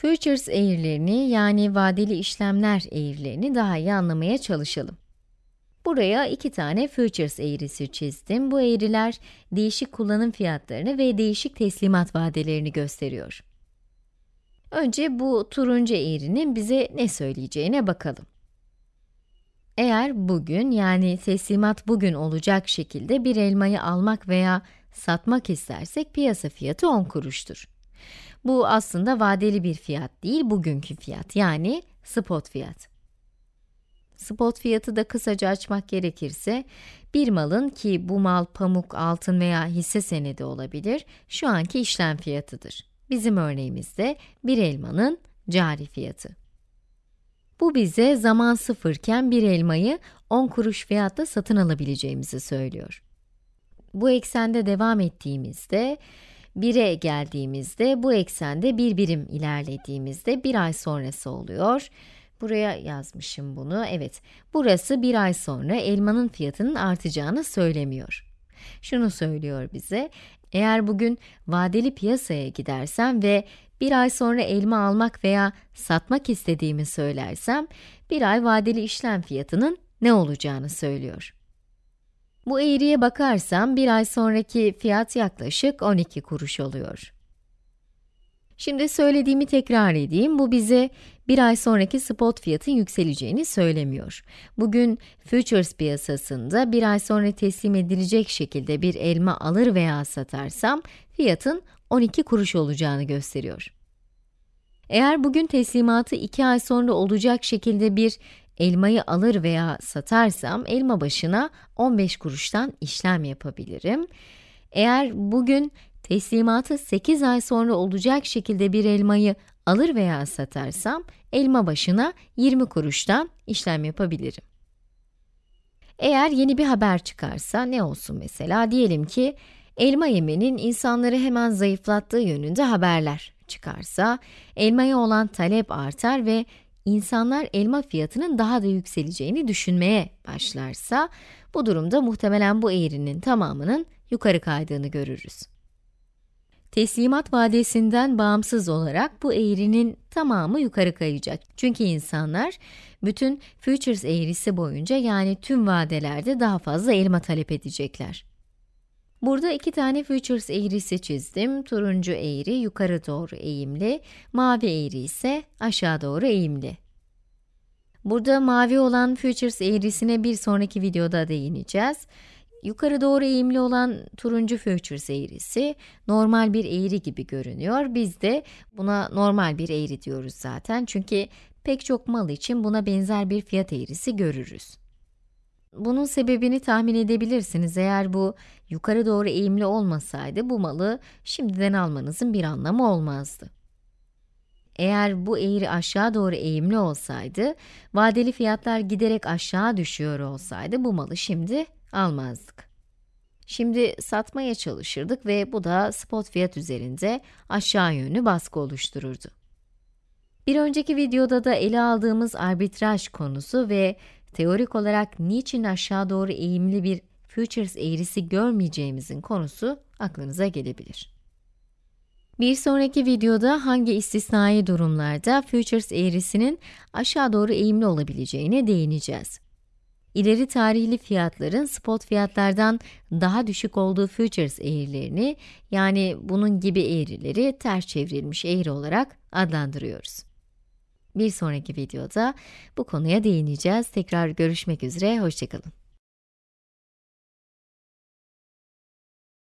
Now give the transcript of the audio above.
Futures eğrilerini yani vadeli işlemler eğrilerini daha iyi anlamaya çalışalım. Buraya iki tane futures eğrisi çizdim. Bu eğriler değişik kullanım fiyatlarını ve değişik teslimat vadelerini gösteriyor. Önce bu turuncu eğrinin bize ne söyleyeceğine bakalım. Eğer bugün yani teslimat bugün olacak şekilde bir elmayı almak veya satmak istersek piyasa fiyatı 10 kuruştur. Bu aslında vadeli bir fiyat değil, bugünkü fiyat yani spot fiyat. Spot fiyatı da kısaca açmak gerekirse, bir malın ki bu mal pamuk, altın veya hisse senedi olabilir, şu anki işlem fiyatıdır. Bizim örneğimizde bir elmanın cari fiyatı. Bu bize zaman sıfırken bir elmayı 10 kuruş fiyatla satın alabileceğimizi söylüyor. Bu eksende devam ettiğimizde, 1'e geldiğimizde, bu eksende bir birim ilerlediğimizde bir ay sonrası oluyor. Buraya yazmışım bunu, evet. Burası bir ay sonra elmanın fiyatının artacağını söylemiyor. Şunu söylüyor bize, eğer bugün vadeli piyasaya gidersem ve bir ay sonra elma almak veya satmak istediğimi söylersem, bir ay vadeli işlem fiyatının ne olacağını söylüyor. Bu eğriye bakarsam bir ay sonraki fiyat yaklaşık 12 kuruş oluyor. Şimdi söylediğimi tekrar edeyim. Bu bize bir ay sonraki spot fiyatın yükseleceğini söylemiyor. Bugün futures piyasasında bir ay sonra teslim edilecek şekilde bir elma alır veya satarsam fiyatın 12 kuruş olacağını gösteriyor. Eğer bugün teslimatı 2 ay sonra olacak şekilde bir elmayı alır veya satarsam elma başına 15 kuruştan işlem yapabilirim. Eğer bugün teslimatı 8 ay sonra olacak şekilde bir elmayı alır veya satarsam elma başına 20 kuruştan işlem yapabilirim. Eğer yeni bir haber çıkarsa ne olsun mesela diyelim ki elma yemenin insanları hemen zayıflattığı yönünde haberler çıkarsa elmaya olan talep artar ve insanlar elma fiyatının daha da yükseleceğini düşünmeye başlarsa, bu durumda muhtemelen bu eğrinin tamamının yukarı kaydığını görürüz. Teslimat vadesinden bağımsız olarak bu eğrinin tamamı yukarı kayacak. Çünkü insanlar bütün futures eğrisi boyunca yani tüm vadelerde daha fazla elma talep edecekler. Burada iki tane futures eğrisi çizdim. Turuncu eğri yukarı doğru eğimli, mavi eğri ise aşağı doğru eğimli. Burada mavi olan futures eğrisine bir sonraki videoda değineceğiz. Yukarı doğru eğimli olan turuncu futures eğrisi normal bir eğri gibi görünüyor. Biz de buna normal bir eğri diyoruz zaten. Çünkü pek çok mal için buna benzer bir fiyat eğrisi görürüz. Bunun sebebini tahmin edebilirsiniz. Eğer bu yukarı doğru eğimli olmasaydı bu malı şimdiden almanızın bir anlamı olmazdı. Eğer bu eğri aşağı doğru eğimli olsaydı, vadeli fiyatlar giderek aşağı düşüyor olsaydı bu malı şimdi almazdık. Şimdi satmaya çalışırdık ve bu da spot fiyat üzerinde aşağı yönlü baskı oluştururdu. Bir önceki videoda da ele aldığımız arbitraj konusu ve teorik olarak niçin aşağı doğru eğimli bir futures eğrisi görmeyeceğimizin konusu aklınıza gelebilir. Bir sonraki videoda hangi istisnai durumlarda futures eğrisinin aşağı doğru eğimli olabileceğine değineceğiz. İleri tarihli fiyatların spot fiyatlardan daha düşük olduğu futures eğrilerini, yani bunun gibi eğrileri ters çevrilmiş eğri olarak adlandırıyoruz. Bir sonraki videoda bu konuya değineceğiz. Tekrar görüşmek üzere, hoşçakalın.